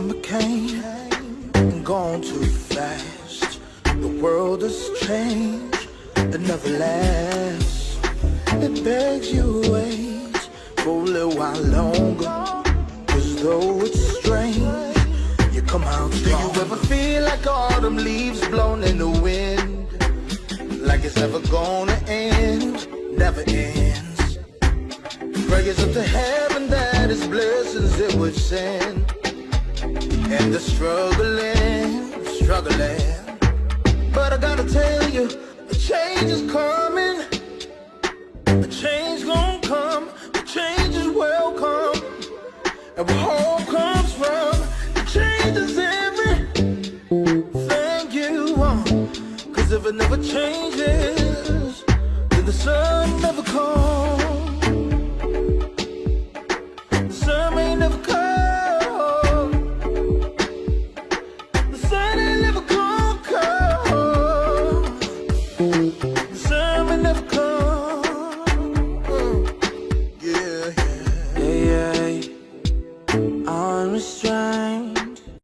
summer came and gone too fast. The world has changed, but never lasts. It begs you wait for a little while longer. Cause though it's strange, you come out strong. Do you ever feel like autumn leaves blown in the wind? Like it's ever gonna end, never ends. Prayers up to heaven that his blessings it would send. And the struggling, struggling. But I gotta tell you, a change is coming. A change gonna come. A change is welcome. And where hope comes from, the change is everything you want. Cause if it never changes, then the sun never comes. I'm a stranger